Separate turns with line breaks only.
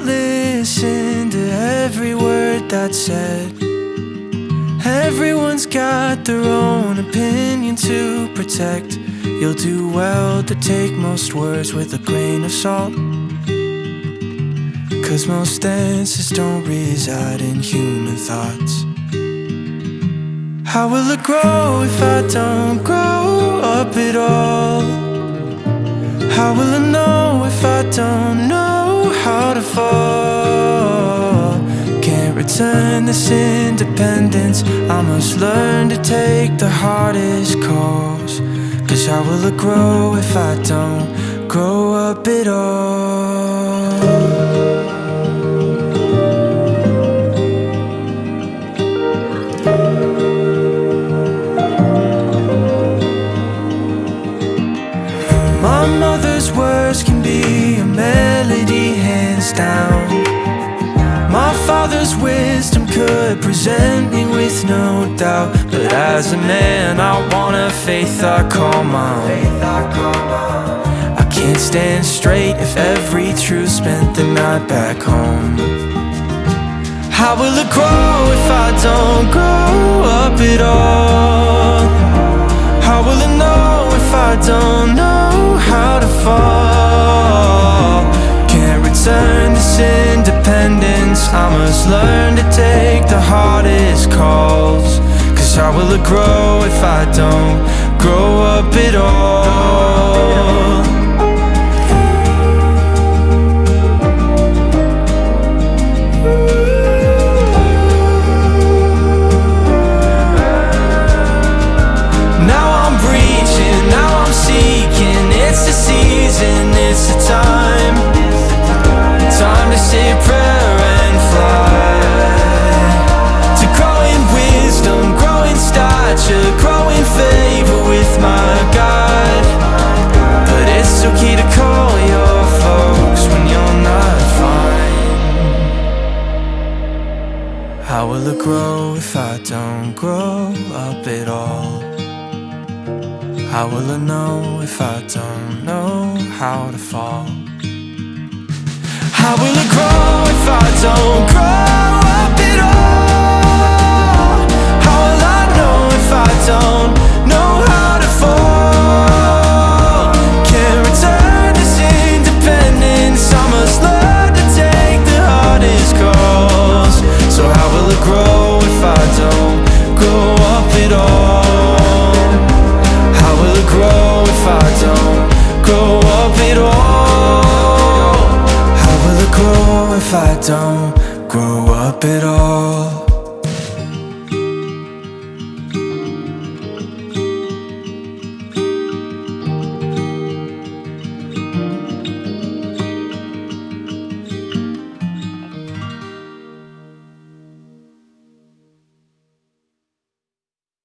listen to every word that's said. Everyone's got their own opinion to protect. You'll do well to take most words with a grain of salt. Cause most answers don't reside in human thoughts. How will it grow if I don't grow up at all? How will I know if I don't this independence. I must learn to take the hardest calls. Cause how will it grow if I don't grow up at all? My mother's words can be a melody, hands down. My father's wisdom could present me with no doubt. But as a man, I want a faith I call mine. I can't stand straight if every truth spent the night back home. How will it grow if I don't grow up at all? How will it know if I don't know how to fall? Can't return this independence. I must learn to take the hardest calls. Cause how will it grow if I don't grow up at all? How will it grow if I don't grow up at all? How will I know if I don't know how to fall? How will it grow if I don't don't grow up at all?